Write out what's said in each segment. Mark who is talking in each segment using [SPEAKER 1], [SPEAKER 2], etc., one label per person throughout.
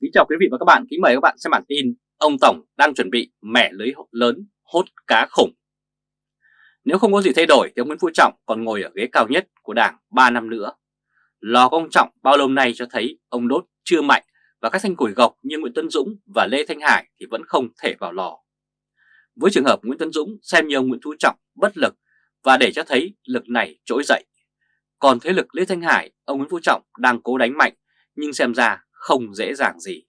[SPEAKER 1] Kính chào quý vị và các bạn, kính mời các bạn xem bản tin Ông Tổng đang chuẩn bị mẻ lưới lớn hốt cá khủng. Nếu không có gì thay đổi thì ông Nguyễn Phú Trọng còn ngồi ở ghế cao nhất của Đảng 3 năm nữa. Lò của ông Trọng bao lâu nay cho thấy ông đốt chưa mạnh và các thanh củi gộc như Nguyễn Tân Dũng và Lê Thanh Hải thì vẫn không thể vào lò. Với trường hợp Nguyễn Tân Dũng xem như ông Nguyễn Phú Trọng bất lực và để cho thấy lực này trỗi dậy. Còn thế lực Lê Thanh Hải, ông Nguyễn Phú Trọng đang cố đánh mạnh nhưng xem ra không dễ dàng gì.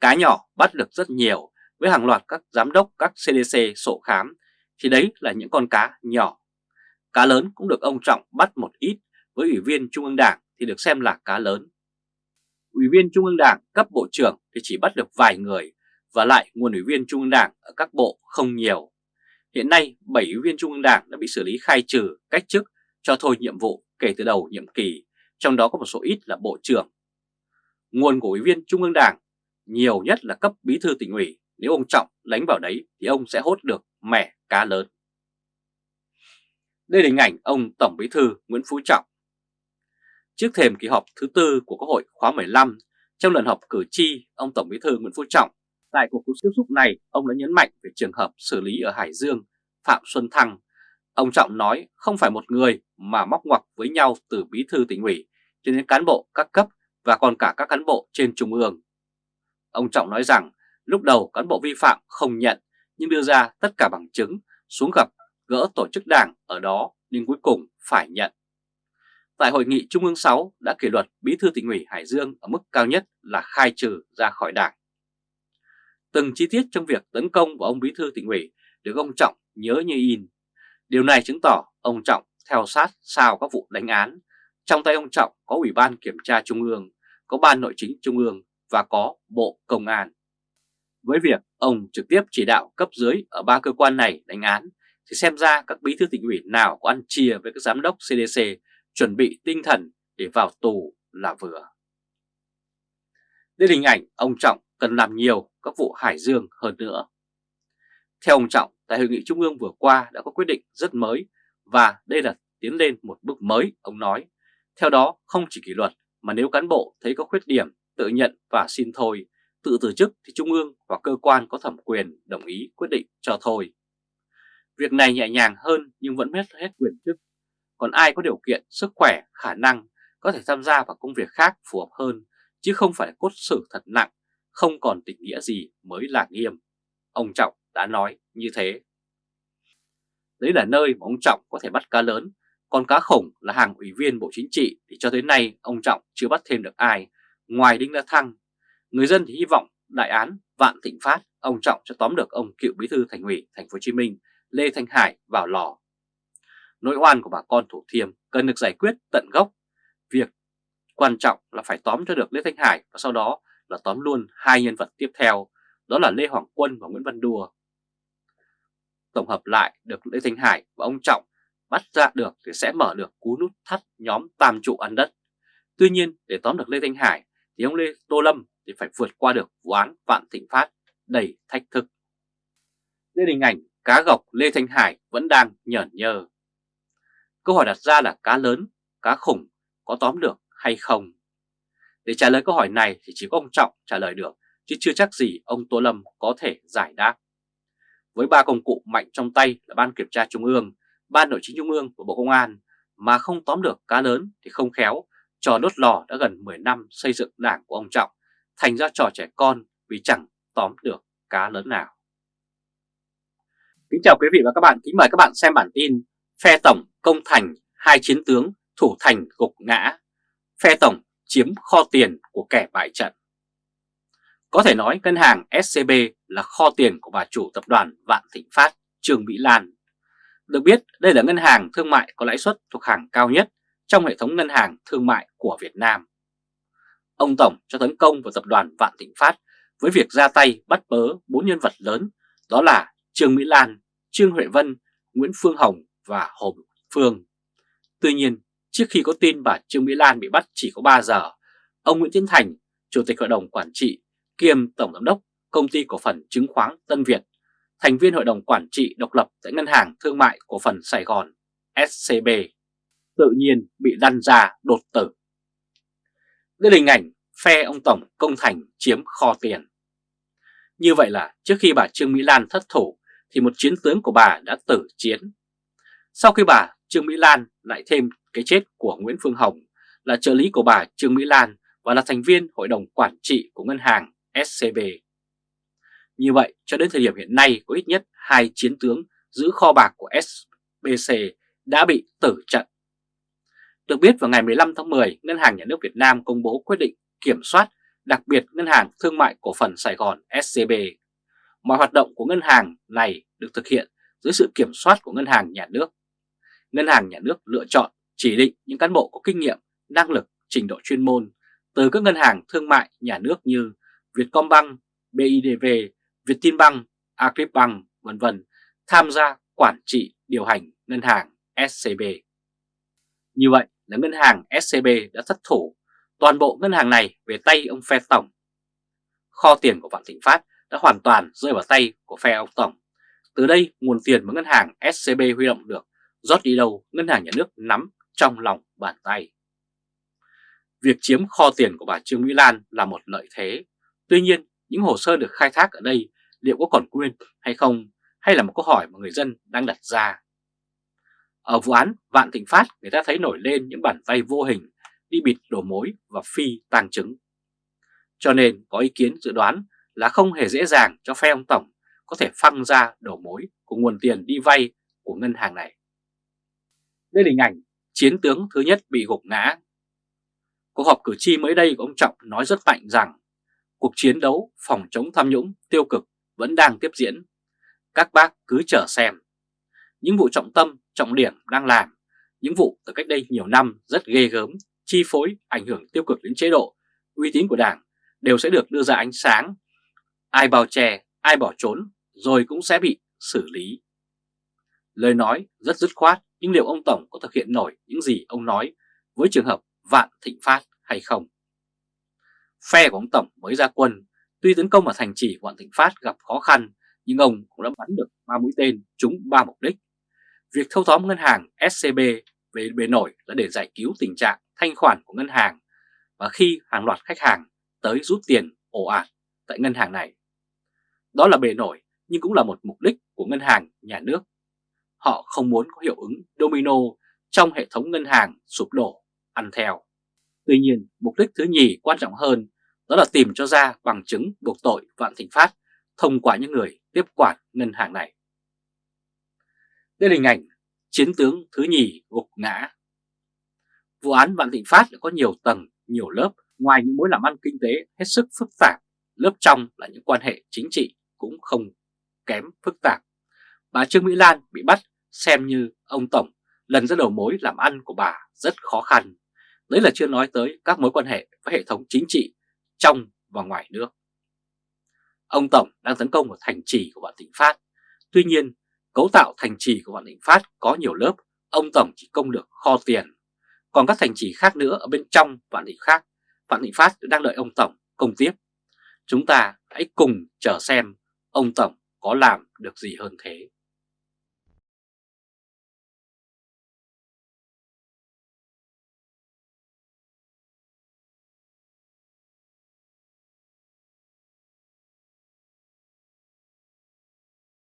[SPEAKER 1] Cá nhỏ bắt được rất nhiều với hàng loạt các giám đốc các CDC sổ khám thì đấy là những con cá nhỏ. Cá lớn cũng được ông Trọng bắt một ít với Ủy viên Trung ương Đảng thì được xem là cá lớn. Ủy viên Trung ương Đảng cấp bộ trưởng thì chỉ bắt được vài người và lại nguồn ủy viên Trung ương Đảng ở các bộ không nhiều. Hiện nay 7 ủy viên Trung ương Đảng đã bị xử lý khai trừ, cách chức, cho thôi nhiệm vụ kể từ đầu nhiệm kỳ, trong đó có một số ít là bộ trưởng nguồn của ủy viên Trung ương Đảng nhiều nhất là cấp bí thư tỉnh ủy, nếu ông Trọng đánh vào đấy thì ông sẽ hốt được mẻ cá lớn. Đây là hình ảnh ông Tổng bí thư Nguyễn Phú Trọng. Trước thềm kỳ họp thứ tư của Quốc hội khóa 15, trong lần họp cử tri, ông Tổng bí thư Nguyễn Phú Trọng tại cuộc tiếp xúc này, ông đã nhấn mạnh về trường hợp xử lý ở Hải Dương, Phạm Xuân Thăng. Ông Trọng nói không phải một người mà móc ngoặc với nhau từ bí thư tỉnh ủy cho đến cán bộ các cấp và còn cả các cán bộ trên trung ương. Ông Trọng nói rằng, lúc đầu cán bộ vi phạm không nhận, nhưng đưa ra tất cả bằng chứng, xuống gặp gỡ tổ chức đảng ở đó nhưng cuối cùng phải nhận. Tại hội nghị Trung ương 6 đã kỷ luật bí thư tỉnh ủy Hải Dương ở mức cao nhất là khai trừ ra khỏi đảng. Từng chi tiết trong việc tấn công vào ông bí thư tỉnh ủy được ông Trọng nhớ như in. Điều này chứng tỏ ông Trọng theo sát sao các vụ đánh án. Trong tay ông Trọng có Ủy ban Kiểm tra Trung ương có Ban Nội chính Trung ương và có Bộ Công an. Với việc ông trực tiếp chỉ đạo cấp dưới ở ba cơ quan này đánh án, thì xem ra các bí thư tỉnh ủy nào có ăn chia với các giám đốc CDC chuẩn bị tinh thần để vào tù là vừa. Đây là hình ảnh ông Trọng cần làm nhiều các vụ Hải Dương hơn nữa. Theo ông Trọng, tại hội nghị Trung ương vừa qua đã có quyết định rất mới và đây là tiến lên một bước mới, ông nói. Theo đó, không chỉ kỷ luật mà nếu cán bộ thấy có khuyết điểm tự nhận và xin thôi, tự từ chức thì Trung ương hoặc cơ quan có thẩm quyền đồng ý quyết định cho thôi. Việc này nhẹ nhàng hơn nhưng vẫn mất hết quyền chức. Còn ai có điều kiện, sức khỏe, khả năng có thể tham gia vào công việc khác phù hợp hơn, chứ không phải cốt xử thật nặng, không còn tình nghĩa gì mới là nghiêm. Ông Trọng đã nói như thế. Đấy là nơi mà ông Trọng có thể bắt cá lớn còn cá khổng là hàng ủy viên Bộ Chính trị thì cho tới nay ông Trọng chưa bắt thêm được ai ngoài Đinh La Thăng. Người dân thì hy vọng đại án Vạn Thịnh Phát ông Trọng sẽ tóm được ông cựu bí thư thành ủy thành phố Hồ Chí Minh Lê Thanh Hải vào lò. Nỗi oan của bà con Thủ Thiêm cần được giải quyết tận gốc. Việc quan trọng là phải tóm cho được Lê Thanh Hải và sau đó là tóm luôn hai nhân vật tiếp theo, đó là Lê Hoàng Quân và Nguyễn Văn Đùa. Tổng hợp lại được Lê Thanh Hải và ông Trọng bắt ra được thì sẽ mở được cú nút thắt nhóm tam trụ ăn đất. Tuy nhiên để tóm được Lê Thanh Hải thì ông Lê Tô Lâm thì phải vượt qua được vụ án Vạn Thịnh Phát đầy thách thức. Đây hình ảnh cá gọc Lê Thanh Hải vẫn đang nhởn nhơ. Câu hỏi đặt ra là cá lớn, cá khủng có tóm được hay không? Để trả lời câu hỏi này thì chỉ có ông Trọng trả lời được, chứ chưa chắc gì ông Tô Lâm có thể giải đáp. Với ba công cụ mạnh trong tay là Ban Kiểm tra Trung ương, Ban Nội chính Trung ương của Bộ Công an mà không tóm được cá lớn thì không khéo, trò đốt lò đã gần 10 năm xây dựng đảng của ông Trọng thành ra trò trẻ con vì chẳng tóm được cá lớn nào. Kính chào quý vị và các bạn, kính mời các bạn xem bản tin Phe Tổng công thành hai chiến tướng thủ thành gục ngã, Phe Tổng chiếm kho tiền của kẻ bại trận. Có thể nói ngân hàng SCB là kho tiền của bà chủ tập đoàn Vạn Thịnh Phát, Trương Mỹ Lan được biết đây là ngân hàng thương mại có lãi suất thuộc hàng cao nhất trong hệ thống ngân hàng thương mại của Việt Nam. Ông Tổng cho tấn công vào tập đoàn Vạn Thịnh Phát với việc ra tay bắt bớ bốn nhân vật lớn đó là Trương Mỹ Lan, Trương Huệ Vân, Nguyễn Phương Hồng và Hồ Phương. Tuy nhiên, trước khi có tin bà Trương Mỹ Lan bị bắt chỉ có 3 giờ, ông Nguyễn Tiến Thành, Chủ tịch Hội đồng Quản trị kiêm Tổng Giám đốc Công ty Cổ phần Chứng khoán Tân Việt thành viên Hội đồng Quản trị độc lập tại Ngân hàng Thương mại Cổ phần Sài Gòn SCB, tự nhiên bị lăn ra đột tử. Đây là hình ảnh phe ông Tổng công thành chiếm kho tiền. Như vậy là trước khi bà Trương Mỹ Lan thất thủ thì một chiến tướng của bà đã tử chiến. Sau khi bà Trương Mỹ Lan lại thêm cái chết của Nguyễn Phương Hồng là trợ lý của bà Trương Mỹ Lan và là thành viên hội đồng quản trị của ngân hàng SCB. Như vậy, cho đến thời điểm hiện nay có ít nhất hai chiến tướng giữ kho bạc của SBC đã bị tử trận. Được biết vào ngày 15 tháng 10, Ngân hàng Nhà nước Việt Nam công bố quyết định kiểm soát đặc biệt Ngân hàng Thương mại Cổ phần Sài Gòn SCB. Mọi hoạt động của ngân hàng này được thực hiện dưới sự kiểm soát của Ngân hàng Nhà nước. Ngân hàng Nhà nước lựa chọn chỉ định những cán bộ có kinh nghiệm, năng lực, trình độ chuyên môn từ các ngân hàng thương mại nhà nước như Vietcombank, BIDV, Vietinbank, Agribank, vân vân tham gia quản trị điều hành ngân hàng SCB. Như vậy là ngân hàng SCB đã thất thủ toàn bộ ngân hàng này về tay ông phe tổng. Kho tiền của Vạn Thịnh Phát đã hoàn toàn rơi vào tay của phe ông tổng. Từ đây nguồn tiền mà ngân hàng SCB huy động được rót đi đâu ngân hàng nhà nước nắm trong lòng bàn tay. Việc chiếm kho tiền của bà Trương Mỹ Lan là một lợi thế. Tuy nhiên, những hồ sơ được khai thác ở đây liệu có còn nguyên hay không, hay là một câu hỏi mà người dân đang đặt ra. Ở vụ án Vạn Thịnh Phát, người ta thấy nổi lên những bản vay vô hình, đi bịt đổ mối và phi tàng chứng. Cho nên có ý kiến dự đoán là không hề dễ dàng cho phe ông Tổng có thể phăng ra đổ mối của nguồn tiền đi vay của ngân hàng này. Đây là hình ảnh chiến tướng thứ nhất bị gục ngã. Cuộc họp cử tri mới đây của ông Trọng nói rất mạnh rằng cuộc chiến đấu phòng chống tham nhũng tiêu cực vẫn đang tiếp diễn. Các bác cứ chờ xem. Những vụ trọng tâm, trọng điểm đang làm, những vụ từ cách đây nhiều năm rất ghê gớm, chi phối, ảnh hưởng tiêu cực đến chế độ, uy tín của Đảng đều sẽ được đưa ra ánh sáng. Ai bào chè, ai bỏ trốn rồi cũng sẽ bị xử lý. Lời nói rất dứt khoát nhưng liệu ông Tổng có thực hiện nổi những gì ông nói với trường hợp Vạn Thịnh Phát hay không? Phe của ông Tổng mới ra quân, tuy tấn công ở thành trì bọn Thịnh Phát gặp khó khăn nhưng ông cũng đã bắn được ba mũi tên trúng ba mục đích. Việc thâu tóm ngân hàng SCB về bề nổi là để giải cứu tình trạng thanh khoản của ngân hàng và khi hàng loạt khách hàng tới rút tiền ồ ạt tại ngân hàng này. Đó là bề nổi nhưng cũng là một mục đích của ngân hàng nhà nước. Họ không muốn có hiệu ứng domino trong hệ thống ngân hàng sụp đổ, ăn theo. Tuy nhiên, mục đích thứ nhì quan trọng hơn đó là tìm cho ra bằng chứng buộc tội Vạn Thịnh Phát thông qua những người tiếp quản ngân hàng này. Đây là hình ảnh chiến tướng thứ nhì gục ngã. Vụ án Vạn Thịnh Phát đã có nhiều tầng, nhiều lớp, ngoài những mối làm ăn kinh tế hết sức phức tạp, lớp trong là những quan hệ chính trị cũng không kém phức tạp. Bà Trương Mỹ Lan bị bắt xem như ông Tổng lần ra đầu mối làm ăn của bà rất khó khăn. Đấy là chưa nói tới các mối quan hệ với hệ thống chính trị trong và ngoài nước. Ông Tổng đang tấn công vào thành trì của Vạn Thịnh Phát. Tuy nhiên, cấu tạo thành trì của Vạn Thịnh Phát có nhiều lớp, ông Tổng chỉ công được kho tiền. Còn các thành trì khác nữa ở bên trong Vạn Thịnh khác, Vạn Thịnh Phát đang đợi ông Tổng công tiếp. Chúng ta hãy cùng chờ xem ông Tổng có làm được gì hơn thế.